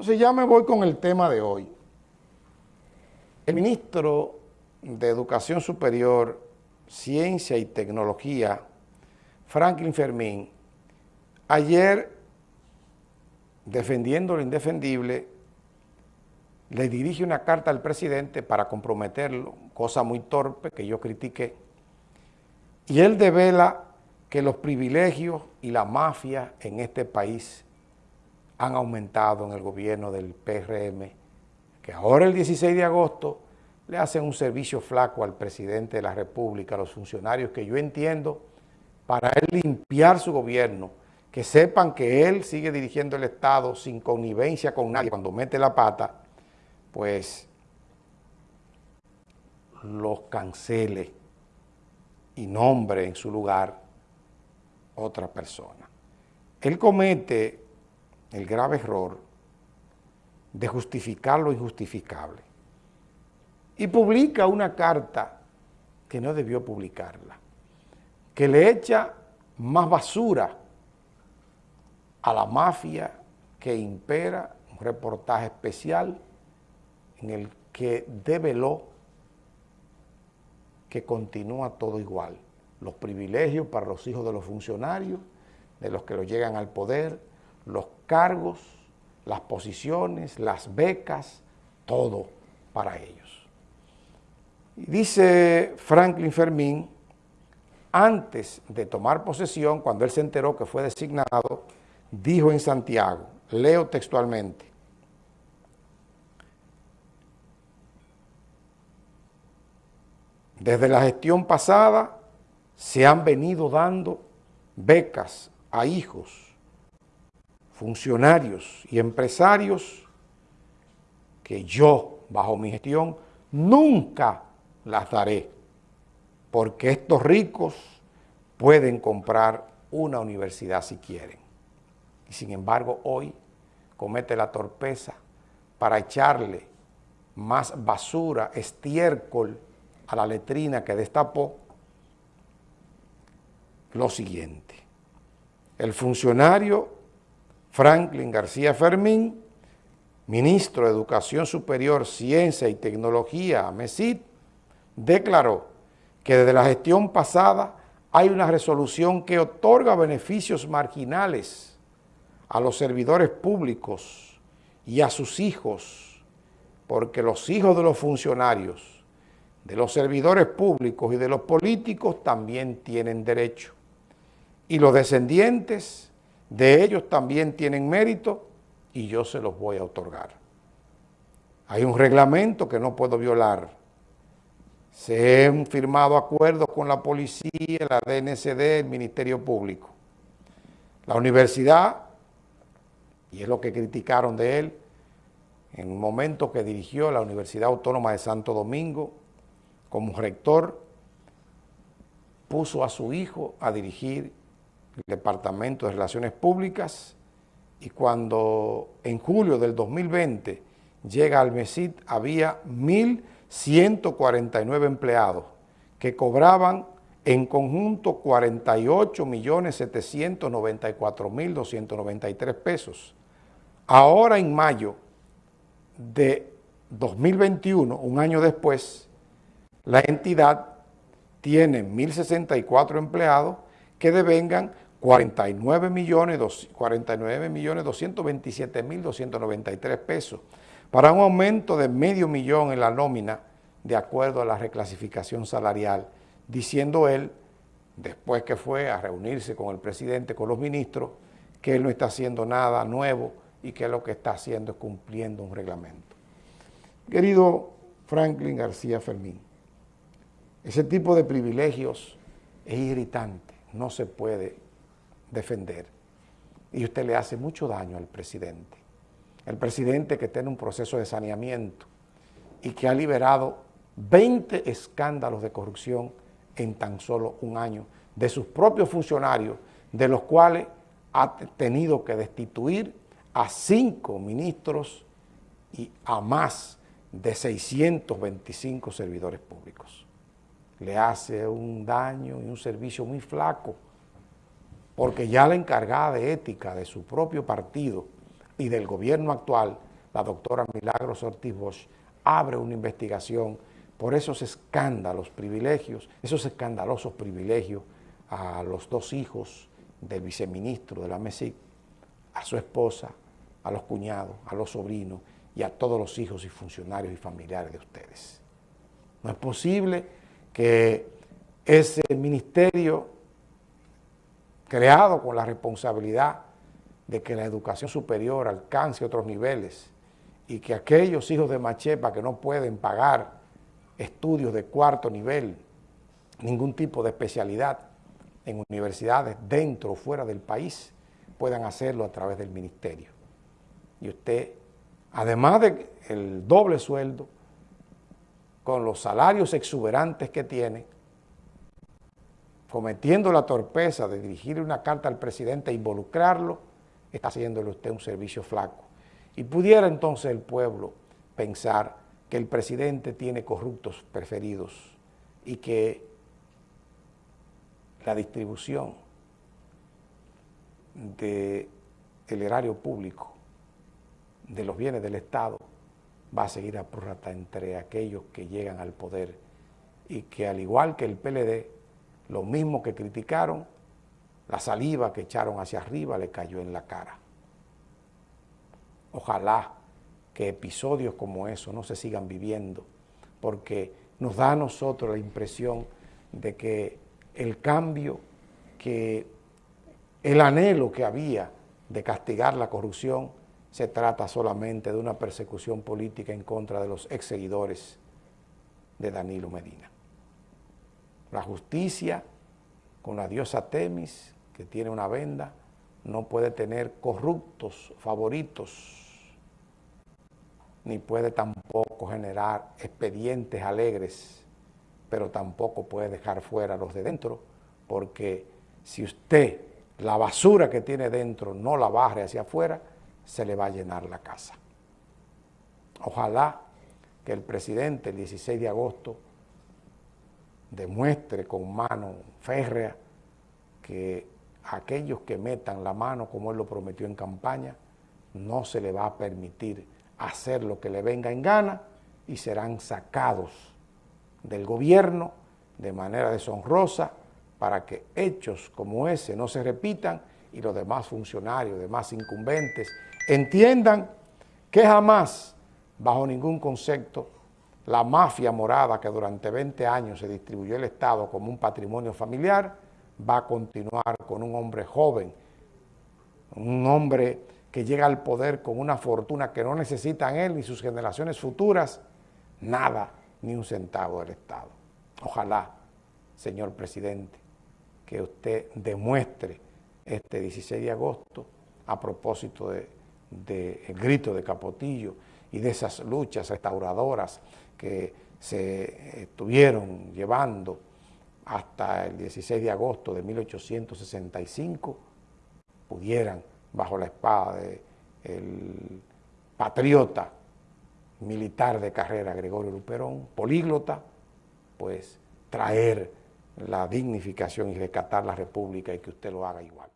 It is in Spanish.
Entonces ya me voy con el tema de hoy. El ministro de Educación Superior, Ciencia y Tecnología, Franklin Fermín, ayer, defendiendo lo indefendible, le dirige una carta al presidente para comprometerlo, cosa muy torpe que yo critiqué, y él devela que los privilegios y la mafia en este país han aumentado en el gobierno del PRM, que ahora el 16 de agosto le hacen un servicio flaco al presidente de la República, a los funcionarios que yo entiendo, para él limpiar su gobierno, que sepan que él sigue dirigiendo el Estado sin connivencia con nadie cuando mete la pata, pues los cancele y nombre en su lugar otra persona. Él comete el grave error de justificar lo injustificable. Y publica una carta que no debió publicarla, que le echa más basura a la mafia que impera, un reportaje especial en el que develó que continúa todo igual. Los privilegios para los hijos de los funcionarios, de los que lo llegan al poder, los cargos, las posiciones, las becas, todo para ellos. Y dice Franklin Fermín, antes de tomar posesión, cuando él se enteró que fue designado, dijo en Santiago, leo textualmente, desde la gestión pasada se han venido dando becas a hijos funcionarios y empresarios que yo, bajo mi gestión, nunca las daré, porque estos ricos pueden comprar una universidad si quieren. Y sin embargo, hoy comete la torpeza para echarle más basura, estiércol a la letrina que destapó lo siguiente. El funcionario Franklin García Fermín, ministro de Educación Superior, Ciencia y Tecnología, MESID, declaró que desde la gestión pasada hay una resolución que otorga beneficios marginales a los servidores públicos y a sus hijos, porque los hijos de los funcionarios, de los servidores públicos y de los políticos también tienen derecho. Y los descendientes de ellos también tienen mérito y yo se los voy a otorgar. Hay un reglamento que no puedo violar. Se han firmado acuerdos con la policía, la DNCD, el Ministerio Público. La universidad, y es lo que criticaron de él, en un momento que dirigió la Universidad Autónoma de Santo Domingo como rector, puso a su hijo a dirigir el Departamento de Relaciones Públicas y cuando en julio del 2020 llega al MESID había 1.149 empleados que cobraban en conjunto 48.794.293 pesos. Ahora en mayo de 2021, un año después, la entidad tiene 1.064 empleados que devengan 49 millones, 49 millones 227 mil 293 pesos, para un aumento de medio millón en la nómina de acuerdo a la reclasificación salarial, diciendo él, después que fue a reunirse con el presidente, con los ministros, que él no está haciendo nada nuevo y que lo que está haciendo es cumpliendo un reglamento. Querido Franklin García Fermín, ese tipo de privilegios es irritante, no se puede defender. Y usted le hace mucho daño al presidente. El presidente que tiene un proceso de saneamiento y que ha liberado 20 escándalos de corrupción en tan solo un año de sus propios funcionarios, de los cuales ha tenido que destituir a cinco ministros y a más de 625 servidores públicos. Le hace un daño y un servicio muy flaco porque ya la encargada de ética de su propio partido y del gobierno actual la doctora Milagros Ortiz Bosch, abre una investigación por esos escándalos, privilegios, esos escandalosos privilegios a los dos hijos del viceministro de la MESIC, a su esposa, a los cuñados, a los sobrinos y a todos los hijos y funcionarios y familiares de ustedes. No es posible que ese ministerio creado con la responsabilidad de que la educación superior alcance otros niveles y que aquellos hijos de Machepa que no pueden pagar estudios de cuarto nivel, ningún tipo de especialidad en universidades dentro o fuera del país, puedan hacerlo a través del ministerio. Y usted, además del doble sueldo, con los salarios exuberantes que tiene, cometiendo la torpeza de dirigir una carta al presidente e involucrarlo, está haciéndole usted un servicio flaco. Y pudiera entonces el pueblo pensar que el presidente tiene corruptos preferidos y que la distribución del erario público, de los bienes del Estado, va a seguir a prorrata entre aquellos que llegan al poder y que al igual que el PLD, lo mismo que criticaron, la saliva que echaron hacia arriba le cayó en la cara. Ojalá que episodios como eso no se sigan viviendo, porque nos da a nosotros la impresión de que el cambio, que el anhelo que había de castigar la corrupción, se trata solamente de una persecución política en contra de los ex seguidores de Danilo Medina. La justicia con la diosa Temis que tiene una venda, no puede tener corruptos favoritos, ni puede tampoco generar expedientes alegres, pero tampoco puede dejar fuera a los de dentro, porque si usted la basura que tiene dentro no la barre hacia afuera, se le va a llenar la casa. Ojalá que el presidente el 16 de agosto demuestre con mano férrea que aquellos que metan la mano como él lo prometió en campaña, no se le va a permitir hacer lo que le venga en gana y serán sacados del gobierno de manera deshonrosa para que hechos como ese no se repitan y los demás funcionarios, demás incumbentes, entiendan que jamás, bajo ningún concepto, la mafia morada que durante 20 años se distribuyó el Estado como un patrimonio familiar, va a continuar con un hombre joven, un hombre que llega al poder con una fortuna que no necesitan él ni sus generaciones futuras, nada, ni un centavo del Estado. Ojalá, señor presidente, que usted demuestre este 16 de agosto a propósito del de, grito de Capotillo y de esas luchas restauradoras que se estuvieron llevando hasta el 16 de agosto de 1865 pudieran, bajo la espada del patriota militar de carrera Gregorio Luperón, políglota, pues traer la dignificación y rescatar la república y que usted lo haga igual.